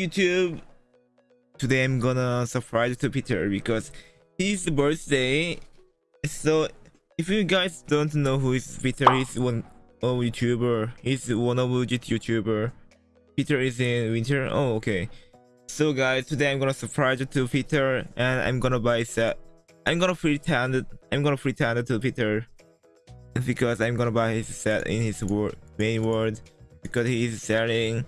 YouTube! Today I'm gonna surprise to Peter because his birthday. So if you guys don't know who is Peter, he's one of YouTuber. He's one of legit YouTuber. Peter is in winter. Oh okay. So guys, today I'm gonna surprise to Peter and I'm gonna buy set. I'm gonna pretend I'm gonna pretend to Peter because I'm gonna buy his set in his main world because he is selling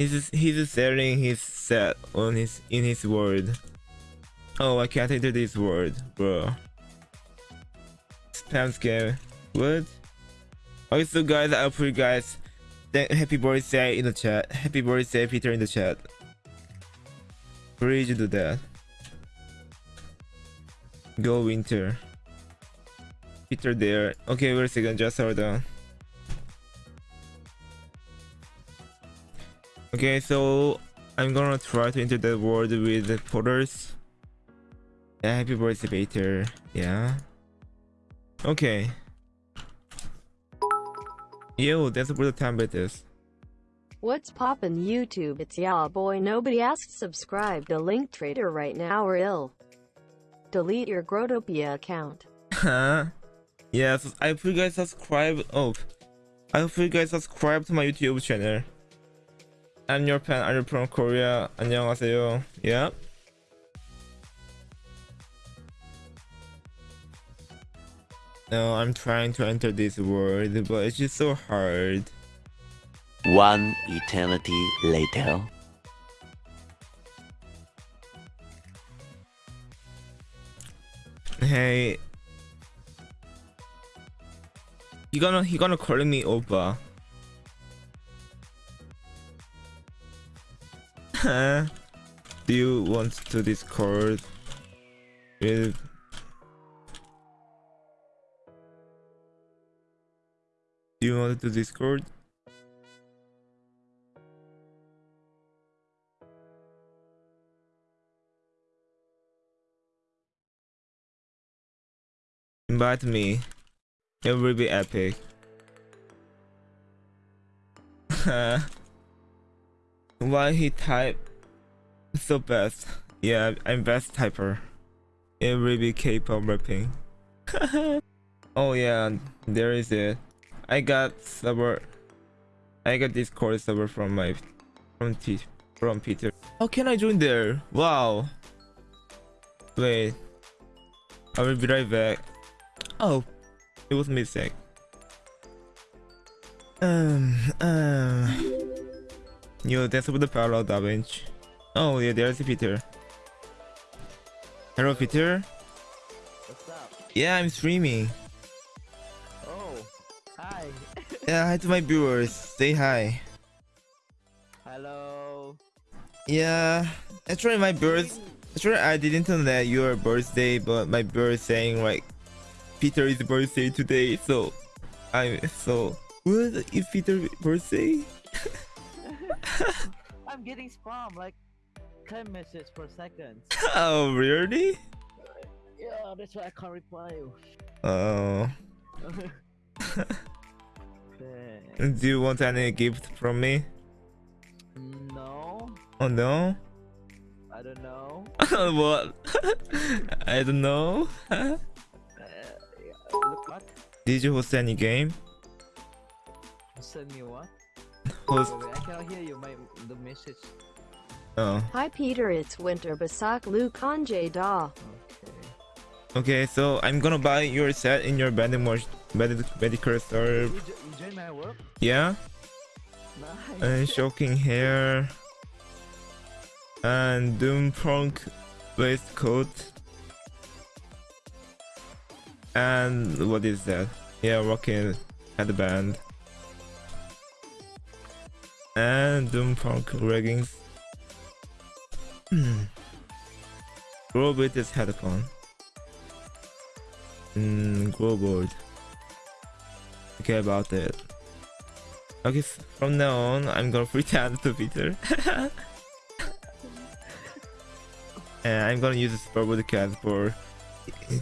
He's he's selling his set on his in his word. Oh, I can't enter this word, bro. Spam scam. What? Okay, so guys, I'll put you guys happy birthday in the chat. Happy birthday, Peter, in the chat. Please do that. Go winter. Peter there. Okay, wait a second, just hold on. Okay, so I'm gonna try to enter that world with the porters. Yeah, happy birthday, Peter. Yeah. Okay. Yo, that's where the template is. What's poppin' YouTube? It's ya boy. Nobody asked subscribe to Link Trader right now or ill. Delete your Growtopia account. Huh? yes, I hope you guys subscribe. Oh, I hope you guys subscribe to my YouTube channel. I'm your pen. I'm from Korea. 안녕하세요. Yep. No, I'm trying to enter this word, but it's just so hard. One eternity later. Hey. He gonna he gonna call me Opa. Do you want to discord with Do you want to discord? Invite me. It will be epic. Why he type so best? Yeah, I'm best typer. It really K-pop rapping. oh yeah, there is it. I got server. I got Discord server from my from T from Peter. How can I join there? Wow. Wait. I will be right back. Oh, it was mistake. Um. Um. Yo, that's with the parallel damage. Oh yeah, there's Peter. Hello Peter. What's up? Yeah, I'm streaming. Oh, hi. yeah, hi to my viewers. Say hi. Hello. Yeah, actually my birth. Actually, I didn't know that your birthday, but my birth saying like Peter is birthday today, so I'm so what is Peter's birthday? I'm getting spam like 10 messages per second. oh really? Yeah, that's why I can't reply you. Oh. Do you want any gift from me? No. Oh no? I don't know. what? I don't know. uh, yeah, look what? Did you host any game? Send me what? Host. Wait, wait, I cannot hear you. My the message. Oh. Hi Peter, it's Winter Basak Lu Kanje Da. Okay. Okay, so I'm gonna buy your set in your bandit mod bandit medical store. You, you join my work? Yeah. Nice. And shocking hair. And doom punk waistcoat. And what is that? Yeah, rocking headband. And doom punk leggings. Grow with this headphone. Mm, grow board. Okay about it. Okay, from now on, I'm gonna pretend to Peter. and I'm gonna use the Spurwood cat for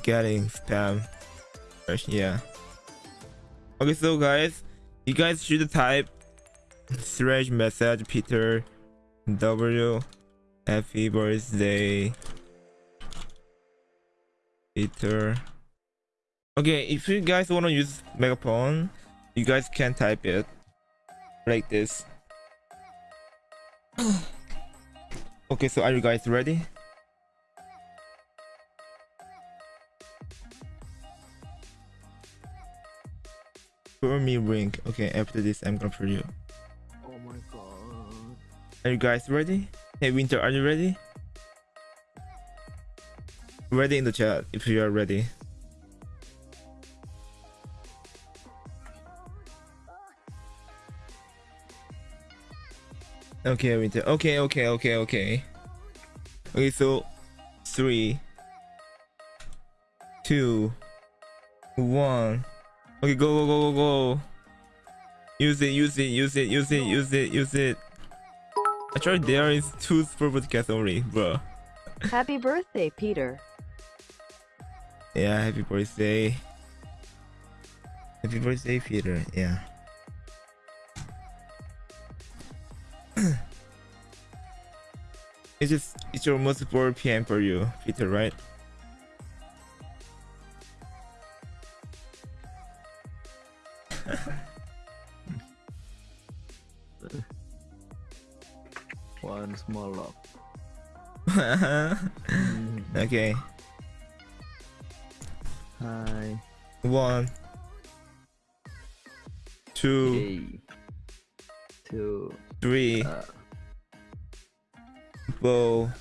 getting spam. Yeah. Okay, so guys, you guys should type slash message Peter W. Happy birthday, Peter. Okay, if you guys want to use megaphone, you guys can type it like this. okay, so are you guys ready? For me ring. Okay, after this I'm gonna for you. Are you guys ready? Hey Winter, are you ready? Ready in the chat if you are ready. Okay, Winter. Okay, okay, okay, okay. Okay, so three, two, one. Okay, go, go, go, go, go. Use it, use it, use it, use it, use it, use it. Actually, there is two super broadcasts only, bro. Happy birthday, Peter. Yeah, happy birthday. Happy birthday, Peter. Yeah. it's just it's almost 4 p.m. for you, Peter, right? One small lock. okay. Hi. One, two, Yay. Two. three, Uh, four,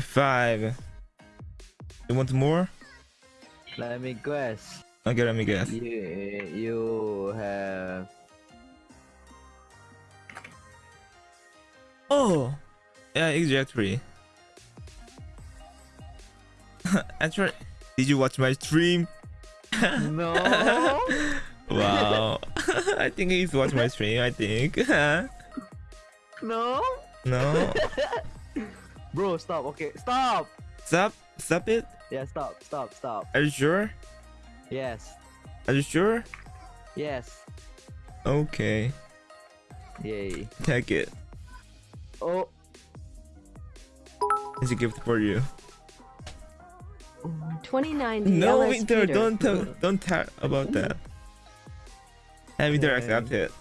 five. You want more? let me guess. Okay, let me guess. You you have Oh, yeah, exactly. Actually, did you watch my stream? no. Wow, I think he's watched my stream. I think. no. no, Bro, stop. Okay, stop. stop, stop it. Yeah, stop, stop, stop. Are you sure? Yes, Are you sure? yes. Okay, Yay. take it. Oh. It's a gift for you. 2090 No, LS Winter, Peter. don't talk, don't talk about that. And Winter Okay. accept it.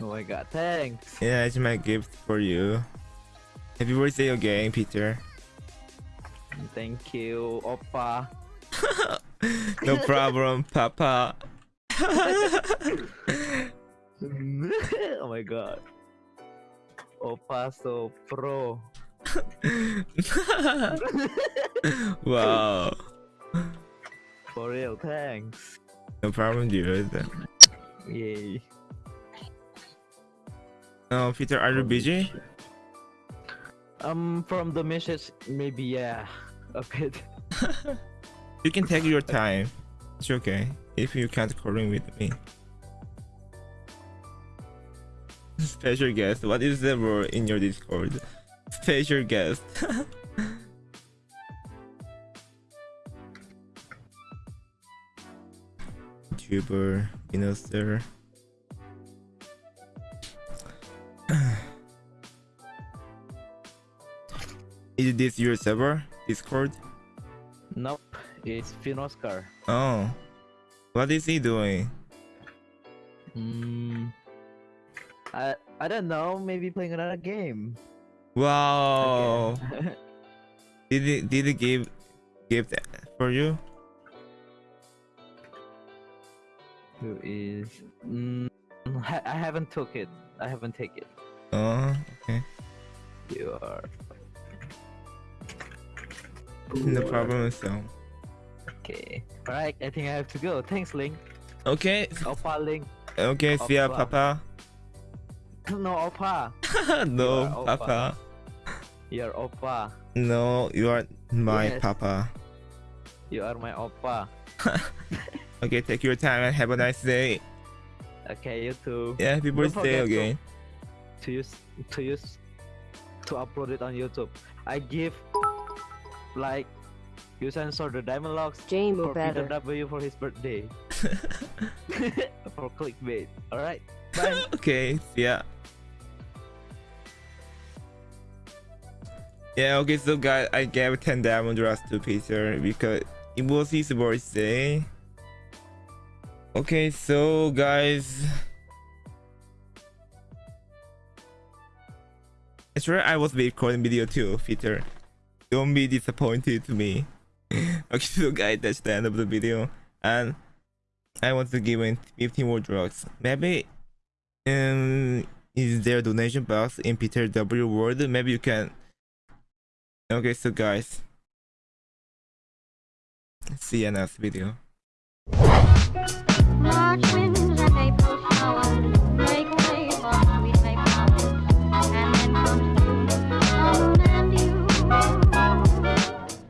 Oh my god. Thanks. Yeah, it's my gift for you. Happy birthday again, Peter. Thank you, Oppa. No problem, Papa. oh my god. Oppa so pro. wow. For real, thanks. No problem, dude. Yay. Oh, Peter, are you busy? Um, from the message, maybe yeah, a bit. You can take your time. It's okay. If you can't calling with me. Special guest. What is the word in your Discord? Special guest. YouTuber, Innoster. Is this your server? Discord? Nope, it's Finoscar. Oh. What is he doing? Hmm. I I don't know. Maybe playing another game. Wow. Did he did he give gift for you? Who is? Mm, I haven't took it. I haven't take it. Oh, okay. You are. No problem, so. Okay. Alright, I think I have to go. Thanks, Link. Okay, Oppa, Link. okay, see ya, Papa. No, Oppa. no, You are Papa. You're Oppa. No, you are my Yes. Papa. You are my Oppa. Okay, take your time and have a nice day. Okay, you too. Yeah, happy birthday forget to- again. To use, to use, to upload it on YouTube. I give, like, You censor the diamond locks Jamu for Peter better. W for his birthday. for clickbait. Alright. Okay, yeah. Yeah, okay, so guys, I gave 10 diamond rust to Peter because it was his birthday. Okay, so guys. Right, I was recording video too, Peter. Don't be disappointed to me. okay, so guys, that's the end of the video. And I want to give him 15 more drugs. Maybe um is there a donation box in Peter W. World? Maybe you can. Okay so guys. See you next video